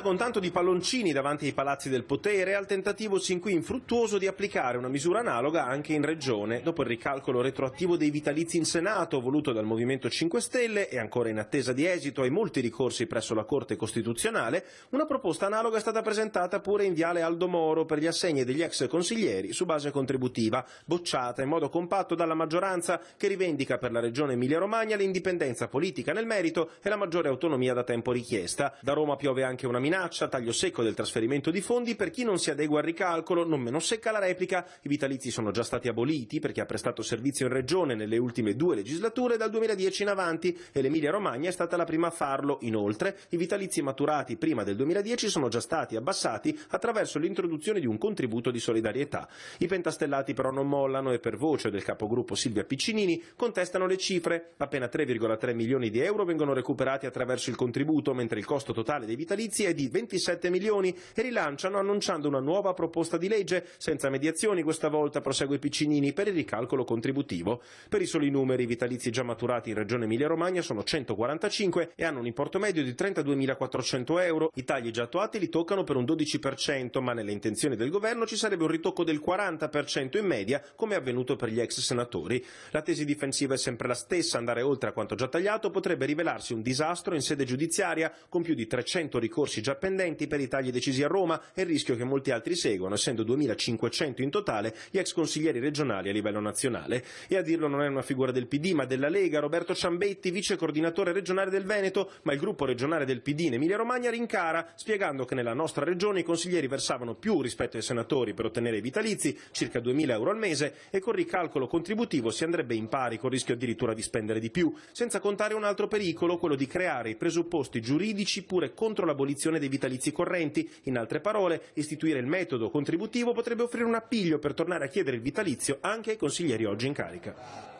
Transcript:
Senza con tanto di palloncini davanti ai palazzi del potere, al tentativo sin qui infruttuoso di applicare una misura analoga anche in Regione, dopo il ricalcolo retroattivo dei vitalizi in Senato, voluto dal Movimento 5 Stelle e ancora in attesa di esito ai molti ricorsi presso la Corte Costituzionale, una proposta analoga è stata presentata pure in Viale Aldo Moro per gli assegni degli ex consiglieri su base contributiva, bocciata in modo compatto dalla maggioranza che rivendica per la Regione Emilia-Romagna l'indipendenza politica nel merito e la maggiore autonomia da tempo richiesta. Da Roma piove anche una minaccia, taglio secco del trasferimento di fondi per chi non si adegua al ricalcolo, non meno secca la replica. I vitalizi sono già stati aboliti per chi ha prestato servizio in regione nelle ultime due legislature dal 2010 in avanti e l'Emilia Romagna è stata la prima a farlo. Inoltre, i vitalizi maturati prima del 2010 sono già stati abbassati attraverso l'introduzione di un contributo di solidarietà. I pentastellati però non mollano e per voce del capogruppo Silvia Piccinini contestano le cifre. Appena 3,3 milioni di euro vengono recuperati attraverso il contributo, mentre il costo totale dei vitalizi è di 27 milioni e rilanciano annunciando una nuova proposta di legge senza mediazioni questa volta prosegue Piccinini per il ricalcolo contributivo. Per i soli numeri i vitalizi già maturati in Regione Emilia-Romagna sono 145 e hanno un importo medio di 32.400 euro. I tagli già attuati li toccano per un 12%, ma nelle intenzioni del governo ci sarebbe un ritocco del 40% in media, come è avvenuto per gli ex senatori. La tesi difensiva è sempre la stessa, andare oltre a quanto già tagliato potrebbe rivelarsi un disastro in sede giudiziaria, con più di 300 ricorsi già pendenti per i tagli decisi a Roma e il rischio che molti altri seguano, essendo 2500 in totale gli ex consiglieri regionali a livello nazionale. E a dirlo non è una figura del PD ma della Lega, Roberto Ciambetti, vice coordinatore regionale del Veneto, ma il gruppo regionale del PD in Emilia Romagna rincara, spiegando che nella nostra regione i consiglieri versavano più rispetto ai senatori per ottenere i vitalizi, circa 2000 euro al mese, e con ricalcolo contributivo si andrebbe in pari con il rischio addirittura di spendere di più, senza contare un altro pericolo, quello di creare i presupposti giuridici pure contro l'abolizione dei vitalizi correnti. In altre parole, istituire il metodo contributivo potrebbe offrire un appiglio per tornare a chiedere il vitalizio anche ai consiglieri oggi in carica.